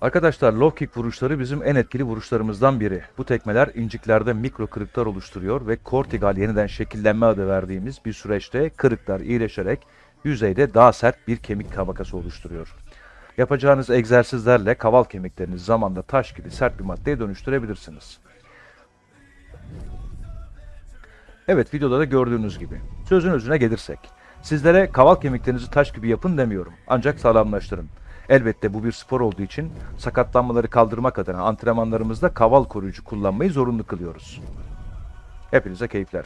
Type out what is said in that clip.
Arkadaşlar low kick vuruşları bizim en etkili vuruşlarımızdan biri. Bu tekmeler inciklerde mikro kırıklar oluşturuyor ve kortigal yeniden şekillenme adı verdiğimiz bir süreçte kırıklar iyileşerek yüzeyde daha sert bir kemik tabakası oluşturuyor. Yapacağınız egzersizlerle kaval kemiklerinizi zamanla taş gibi sert bir maddeye dönüştürebilirsiniz. Evet videoda da gördüğünüz gibi. Sözün özüne gelirsek. Sizlere kaval kemiklerinizi taş gibi yapın demiyorum. Ancak sağlamlaştırın. Elbette bu bir spor olduğu için sakatlanmaları kaldırmak adına antrenmanlarımızda kaval koruyucu kullanmayı zorunlu kılıyoruz. Hepinize keyifler.